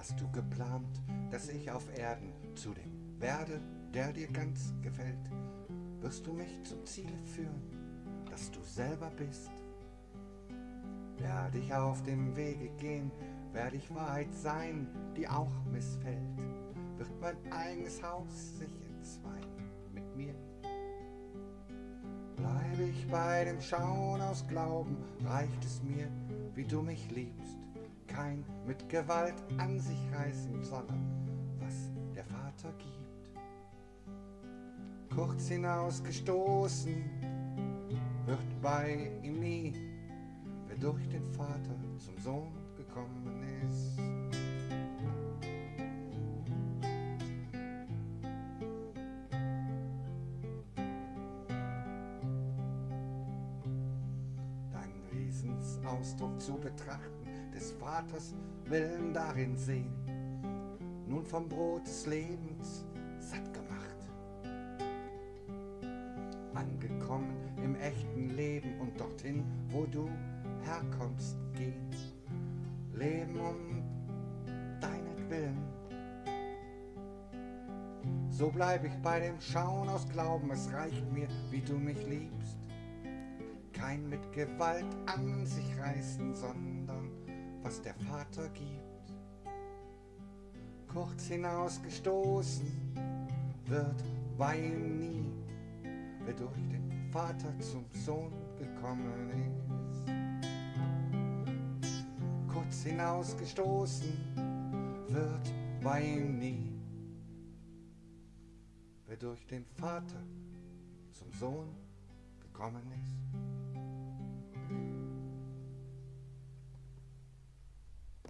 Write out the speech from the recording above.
hast du geplant, dass ich auf Erden zu dem werde, der dir ganz gefällt, wirst du mich zum Ziel führen, dass du selber bist. Werde ich auf dem Wege gehen, werde ich Wahrheit sein, die auch missfällt, wird mein eigenes Haus sich entzweien mit mir. Bleibe ich bei dem Schauen aus Glauben, reicht es mir, wie du mich liebst, kein mit Gewalt an sich reißen, sondern was der Vater gibt. Kurz hinausgestoßen wird bei ihm nie, wer durch den Vater zum Sohn gekommen ist. Deinen Wesensausdruck zu betrachten, des Vaters Willen darin sehen, nun vom Brot des Lebens satt gemacht. Angekommen im echten Leben und dorthin, wo du herkommst, gehen. Leben um deinetwillen. So bleib ich bei dem Schauen aus Glauben, es reicht mir, wie du mich liebst. Kein mit Gewalt an sich reißen, sondern was der Vater gibt. Kurz hinausgestoßen wird bei ihm nie, wer durch den Vater zum Sohn gekommen ist. Kurz hinausgestoßen wird bei ihm nie, wer durch den Vater zum Sohn gekommen ist.